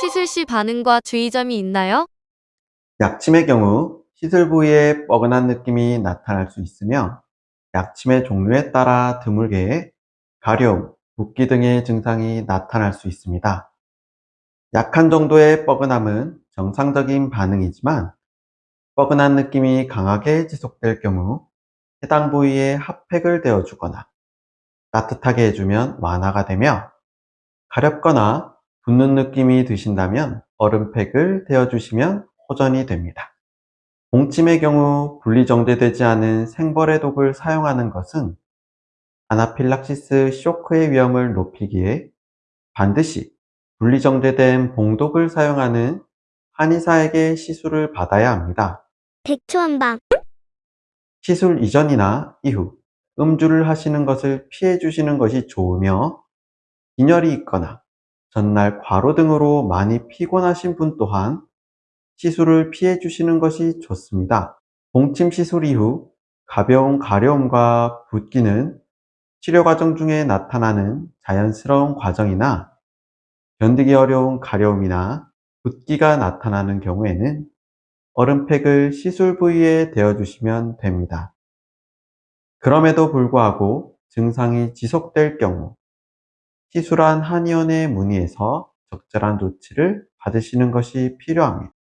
시술 시 반응과 주의점이 있나요? 약침의 경우 시술 부위에 뻐근한 느낌이 나타날 수 있으며 약침의 종류에 따라 드물게 가려움, 붓기 등의 증상이 나타날 수 있습니다. 약한 정도의 뻐근함은 정상적인 반응이지만 뻐근한 느낌이 강하게 지속될 경우 해당 부위에 핫팩을 대어주거나 따뜻하게 해주면 완화가 되며 가렵거나 붓는 느낌이 드신다면 얼음팩을 대어주시면 호전이 됩니다. 봉침의 경우 분리정제되지 않은 생벌의 독을 사용하는 것은 아나필락시스 쇼크의 위험을 높이기에 반드시 분리정제된 봉독을 사용하는 한의사에게 시술을 받아야 합니다. 백초한방 시술 이전이나 이후 음주를 하시는 것을 피해 주시는 것이 좋으며 빈혈이 있거나 전날 과로 등으로 많이 피곤하신 분 또한 시술을 피해 주시는 것이 좋습니다. 봉침 시술 이후 가벼운 가려움과 붓기는 치료 과정 중에 나타나는 자연스러운 과정이나 견디기 어려운 가려움이나 붓기가 나타나는 경우에는 얼음팩을 시술 부위에 대어주시면 됩니다. 그럼에도 불구하고 증상이 지속될 경우 시술한 한의원에 문의해서 적절한 조치를 받으시는 것이 필요합니다.